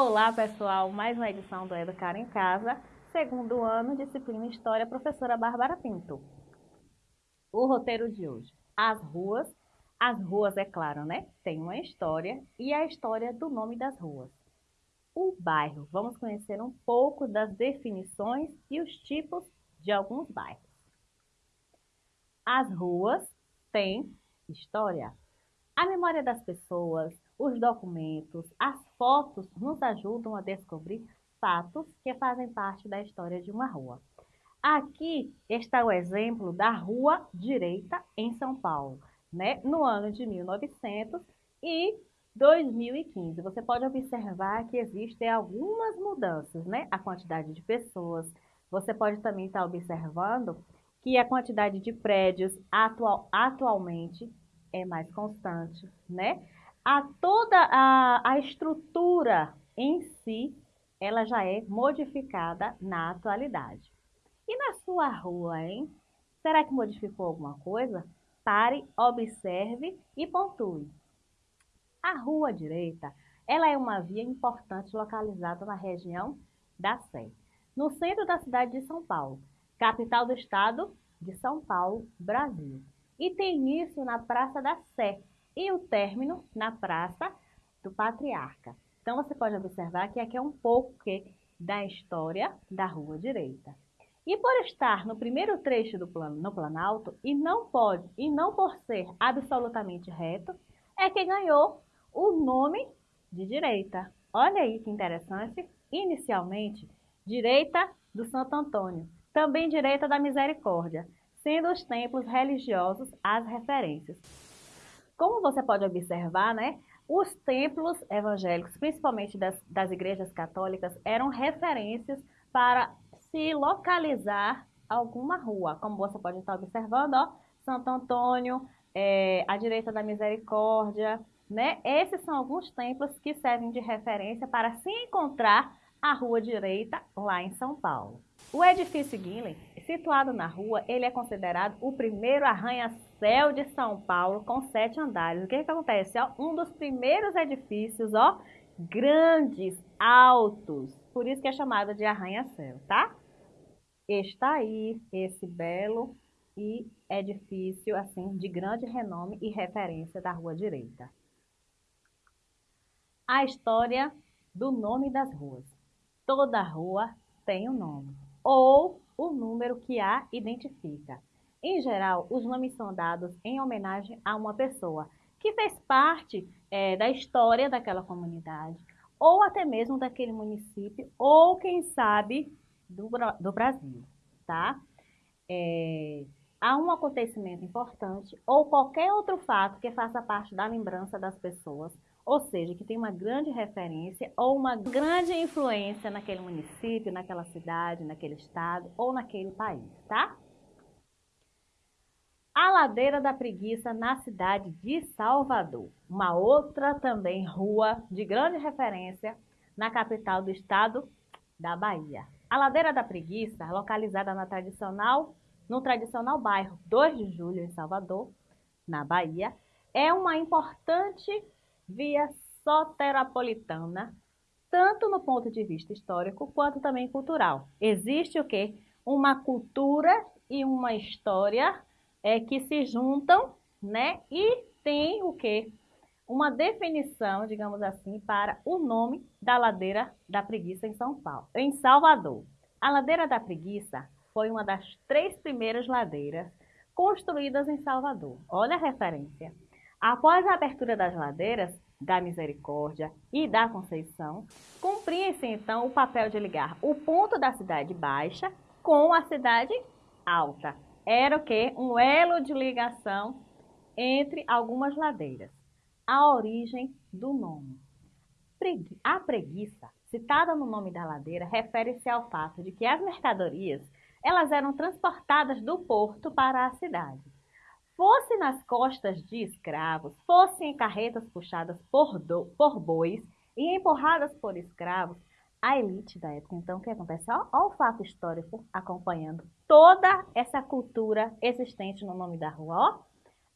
Olá pessoal, mais uma edição do Educar em Casa, segundo ano, disciplina História, professora Bárbara Pinto. O roteiro de hoje, as ruas, as ruas é claro, né? Tem uma história e a história do nome das ruas. O bairro, vamos conhecer um pouco das definições e os tipos de alguns bairros. As ruas têm história. A memória das pessoas, os documentos, as fotos nos ajudam a descobrir fatos que fazem parte da história de uma rua. Aqui está o exemplo da Rua Direita em São Paulo, né? no ano de 1900 e 2015. Você pode observar que existem algumas mudanças, né? A quantidade de pessoas. Você pode também estar observando que a quantidade de prédios atual, atualmente é mais constante, né? A toda a, a estrutura em si, ela já é modificada na atualidade. E na sua rua, hein? Será que modificou alguma coisa? Pare, observe e pontue. A rua direita, ela é uma via importante localizada na região da Sé, no centro da cidade de São Paulo, capital do estado de São Paulo, Brasil e tem início na Praça da Sé e o término na Praça do Patriarca. Então você pode observar que aqui é um pouco da história da Rua Direita. E por estar no primeiro trecho do plano, no Planalto e não pode e não por ser absolutamente reto, é que ganhou o nome de direita. Olha aí que interessante. Inicialmente, direita do Santo Antônio, também direita da Misericórdia sendo os templos religiosos as referências. Como você pode observar, né, os templos evangélicos, principalmente das, das igrejas católicas, eram referências para se localizar alguma rua. Como você pode estar observando, ó, Santo Antônio, é, a direita da Misericórdia, né? Esses são alguns templos que servem de referência para se encontrar a rua direita lá em São Paulo. O edifício Guilhem Situado na rua, ele é considerado o primeiro arranha-céu de São Paulo com sete andares. O que, que acontece? Ó, um dos primeiros edifícios, ó, grandes, altos. Por isso que é chamado de arranha-céu, tá? Está aí esse belo e edifício assim de grande renome e referência da Rua Direita. A história do nome das ruas. Toda rua tem um nome ou o número que a identifica. Em geral, os nomes são dados em homenagem a uma pessoa que fez parte é, da história daquela comunidade, ou até mesmo daquele município, ou quem sabe do, do Brasil, tá? É, há um acontecimento importante ou qualquer outro fato que faça parte da lembrança das pessoas ou seja, que tem uma grande referência ou uma grande influência naquele município, naquela cidade, naquele estado ou naquele país, tá? A Ladeira da Preguiça na cidade de Salvador, uma outra também rua de grande referência na capital do estado da Bahia. A Ladeira da Preguiça, localizada na tradicional, no tradicional bairro 2 de Julho, em Salvador, na Bahia, é uma importante via soteropolitana, tanto no ponto de vista histórico quanto também cultural. Existe o quê? Uma cultura e uma história é, que se juntam, né? E tem o quê? Uma definição, digamos assim, para o nome da Ladeira da Preguiça em São Paulo, em Salvador. A Ladeira da Preguiça foi uma das três primeiras ladeiras construídas em Salvador. Olha a referência. Após a abertura das ladeiras da Misericórdia e da Conceição, cumpria-se então o papel de ligar o ponto da cidade baixa com a cidade alta. Era o que? Um elo de ligação entre algumas ladeiras. A origem do nome. A preguiça, citada no nome da ladeira, refere-se ao fato de que as mercadorias elas eram transportadas do porto para a cidade fosse nas costas de escravos, fossem em carretas puxadas por, do, por bois e empurradas por escravos, a elite da época. Então, o que acontece? Olha, o fato histórico acompanhando toda essa cultura existente no nome da rua. Ó.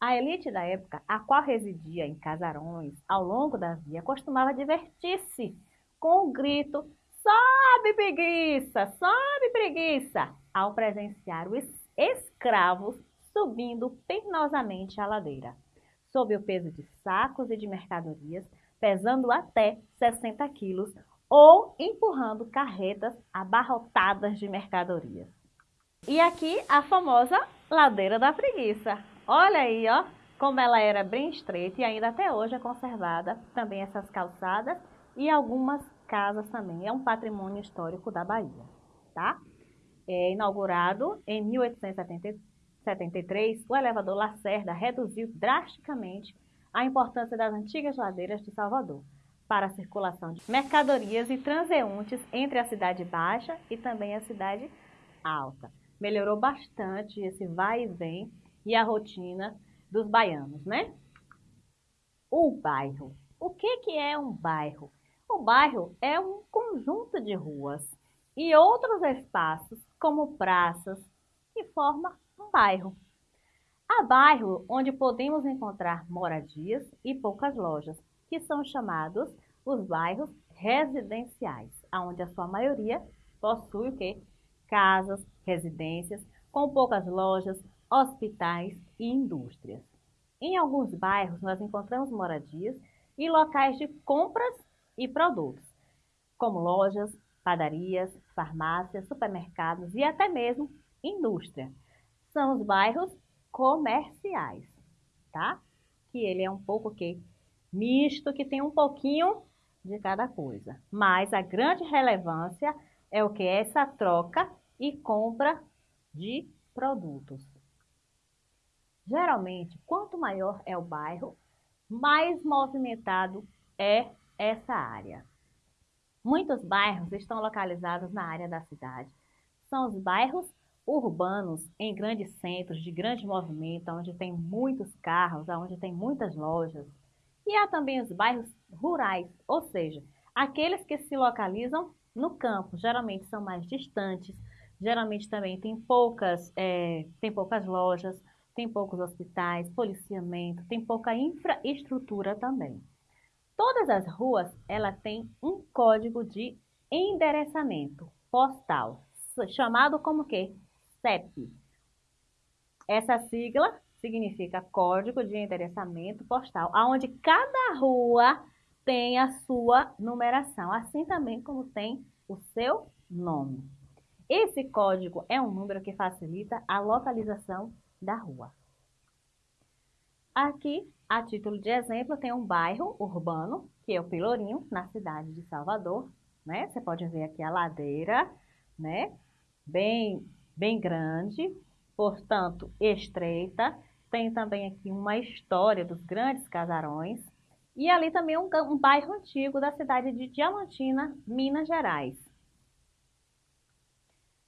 A elite da época, a qual residia em casarões ao longo da via, costumava divertir-se com o grito Sobe preguiça, sobe preguiça, ao presenciar os escravos subindo penosamente a ladeira, sob o peso de sacos e de mercadorias, pesando até 60 quilos, ou empurrando carretas abarrotadas de mercadorias. E aqui a famosa ladeira da preguiça. Olha aí, ó, como ela era bem estreita e ainda até hoje é conservada também essas calçadas e algumas casas também. É um patrimônio histórico da Bahia, tá? É inaugurado em 1873, o elevador Lacerda reduziu drasticamente a importância das antigas ladeiras de Salvador para a circulação de mercadorias e transeuntes entre a cidade baixa e também a cidade alta. Melhorou bastante esse vai e vem e a rotina dos baianos, né? O bairro. O que, que é um bairro? O bairro é um conjunto de ruas e outros espaços, como praças, que forma um bairro. Há bairro onde podemos encontrar moradias e poucas lojas, que são chamados os bairros residenciais, onde a sua maioria possui o quê? Casas, residências, com poucas lojas, hospitais e indústrias. Em alguns bairros nós encontramos moradias e locais de compras e produtos, como lojas, padarias, farmácias, supermercados e até mesmo indústria. São os bairros comerciais, tá? Que ele é um pouco que misto, que tem um pouquinho de cada coisa. Mas a grande relevância é o que é essa troca e compra de produtos. Geralmente, quanto maior é o bairro, mais movimentado é essa área. Muitos bairros estão localizados na área da cidade. São os bairros urbanos em grandes centros de grande movimento, onde tem muitos carros, onde tem muitas lojas. E há também os bairros rurais, ou seja, aqueles que se localizam no campo, geralmente são mais distantes, geralmente também tem poucas, é, tem poucas lojas, tem poucos hospitais, policiamento, tem pouca infraestrutura também. Todas as ruas, ela tem um código de endereçamento postal, chamado como que? CEP. Essa sigla significa Código de Endereçamento Postal, onde cada rua tem a sua numeração, assim também como tem o seu nome. Esse código é um número que facilita a localização da rua. Aqui a título de exemplo, tem um bairro urbano, que é o Pelourinho, na cidade de Salvador, né? Você pode ver aqui a ladeira, né? Bem, bem grande, portanto, estreita. Tem também aqui uma história dos grandes casarões. E ali também um, um bairro antigo da cidade de Diamantina, Minas Gerais.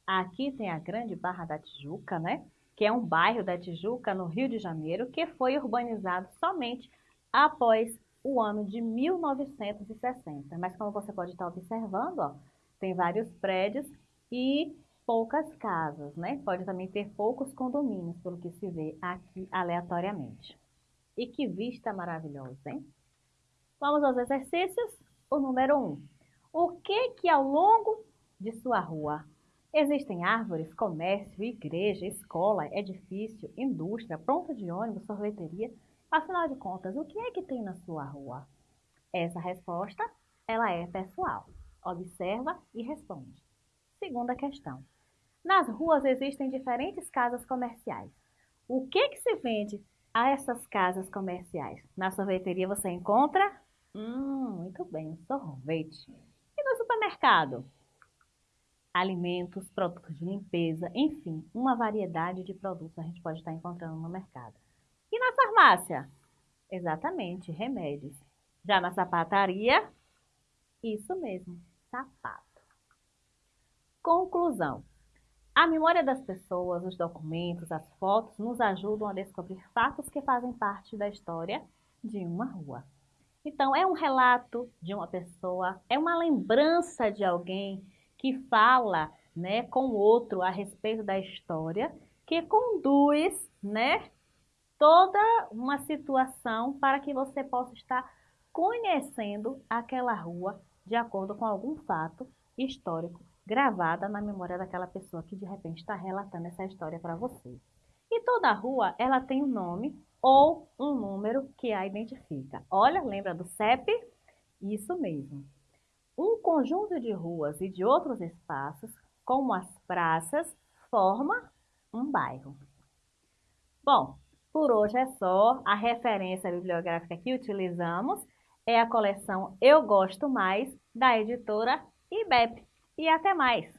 Aqui tem a Grande Barra da Tijuca, né? que é um bairro da Tijuca, no Rio de Janeiro, que foi urbanizado somente após o ano de 1960. Mas como você pode estar observando, ó, tem vários prédios e poucas casas, né? Pode também ter poucos condomínios, pelo que se vê aqui aleatoriamente. E que vista maravilhosa, hein? Vamos aos exercícios. O número 1. Um. O que que ao longo de sua rua Existem árvores, comércio, igreja, escola, edifício, indústria, ponto de ônibus, sorveteria. Afinal de contas, o que é que tem na sua rua? Essa resposta, ela é pessoal. Observa e responde. Segunda questão. Nas ruas existem diferentes casas comerciais. O que que se vende a essas casas comerciais? Na sorveteria você encontra? Hum, muito bem, sorvete. E no supermercado? alimentos, produtos de limpeza, enfim, uma variedade de produtos a gente pode estar encontrando no mercado. E na farmácia? Exatamente, remédios. Já na sapataria? Isso mesmo, sapato. Conclusão. A memória das pessoas, os documentos, as fotos nos ajudam a descobrir fatos que fazem parte da história de uma rua. Então, é um relato de uma pessoa, é uma lembrança de alguém que fala né, com o outro a respeito da história, que conduz né, toda uma situação para que você possa estar conhecendo aquela rua de acordo com algum fato histórico gravada na memória daquela pessoa que de repente está relatando essa história para você. E toda rua, ela tem um nome ou um número que a identifica. Olha, lembra do CEP? Isso mesmo. Um conjunto de ruas e de outros espaços, como as praças, forma um bairro. Bom, por hoje é só. A referência bibliográfica que utilizamos é a coleção Eu Gosto Mais, da editora IBEP. E até mais!